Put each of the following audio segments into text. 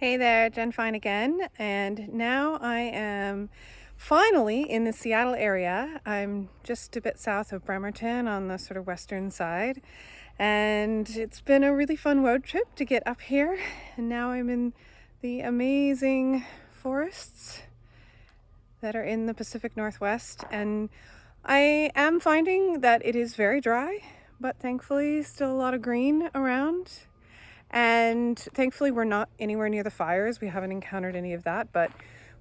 Hey there, Jen Fine again, and now I am finally in the Seattle area. I'm just a bit south of Bremerton on the sort of western side, and it's been a really fun road trip to get up here, and now I'm in the amazing forests that are in the Pacific Northwest, and I am finding that it is very dry, but thankfully still a lot of green around and thankfully we're not anywhere near the fires. We haven't encountered any of that, but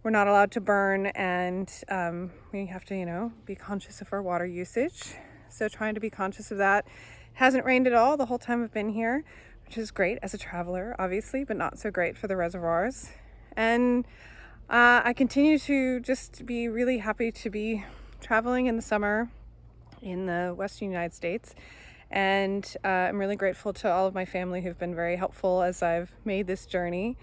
we're not allowed to burn and um, we have to, you know, be conscious of our water usage. So trying to be conscious of that. Hasn't rained at all the whole time I've been here, which is great as a traveler, obviously, but not so great for the reservoirs. And uh, I continue to just be really happy to be traveling in the summer in the Western United States and uh, I'm really grateful to all of my family who've been very helpful as I've made this journey.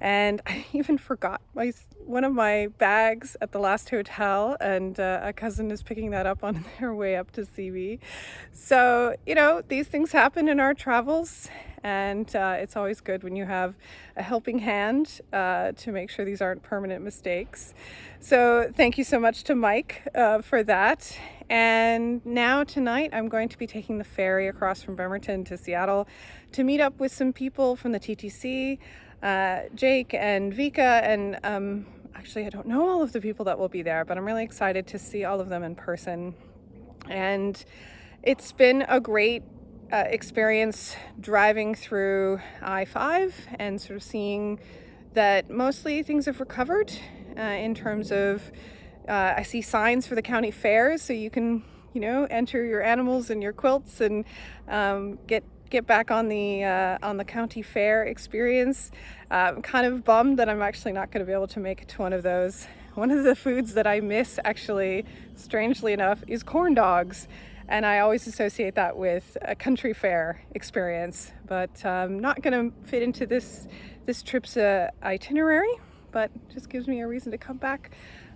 And I even forgot my one of my bags at the last hotel and uh, a cousin is picking that up on their way up to see me. So, you know, these things happen in our travels and uh, it's always good when you have a helping hand uh, to make sure these aren't permanent mistakes. So thank you so much to Mike uh, for that. And now tonight I'm going to be taking the ferry across from Bremerton to Seattle to meet up with some people from the TTC, uh, Jake and Vika, and um, actually I don't know all of the people that will be there, but I'm really excited to see all of them in person. And it's been a great uh, experience driving through I-5 and sort of seeing that mostly things have recovered uh, in terms of uh, I see signs for the county fairs so you can you know enter your animals and your quilts and um, get get back on the uh, on the county fair experience. Uh, I'm kind of bummed that I'm actually not going to be able to make it to one of those. One of the foods that I miss actually, strangely enough, is corn dogs and I always associate that with a country fair experience, but um, not going to fit into this this trip's uh, itinerary, but just gives me a reason to come back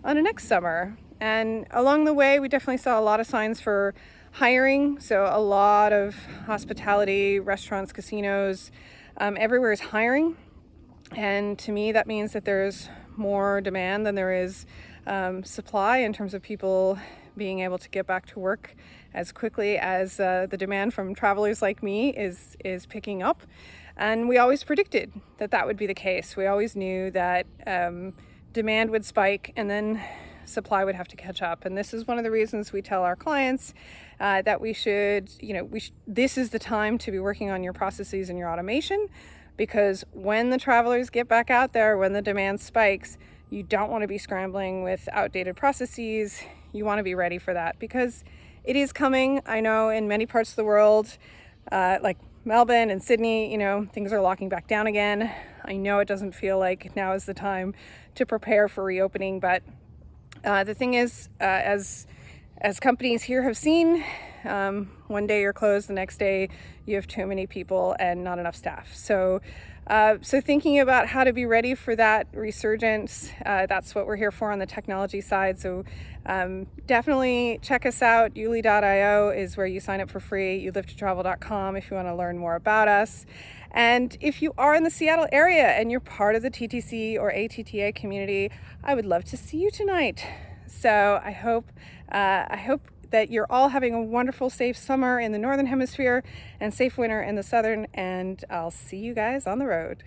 on a next summer. And along the way, we definitely saw a lot of signs for hiring, so a lot of hospitality, restaurants, casinos, um, everywhere is hiring. And to me, that means that there's more demand than there is um, supply in terms of people being able to get back to work as quickly as uh, the demand from travelers like me is, is picking up. And we always predicted that that would be the case. We always knew that um, demand would spike and then supply would have to catch up. And this is one of the reasons we tell our clients uh, that we should, you know, we this is the time to be working on your processes and your automation because when the travelers get back out there, when the demand spikes, you don't want to be scrambling with outdated processes. You want to be ready for that because it is coming. I know in many parts of the world, uh, like Melbourne and Sydney, you know, things are locking back down again. I know it doesn't feel like now is the time to prepare for reopening, but uh, the thing is, uh, as as companies here have seen, um, one day you're closed, the next day you have too many people and not enough staff. So, uh, so thinking about how to be ready for that resurgence, uh, that's what we're here for on the technology side. So um, definitely check us out. YouLi.io is where you sign up for free. YouLiveToTravel.com if you want to learn more about us. And if you are in the Seattle area and you're part of the TTC or ATTA community, I would love to see you tonight. So I hope, uh, I hope that you're all having a wonderful, safe summer in the Northern Hemisphere and safe winter in the Southern, and I'll see you guys on the road.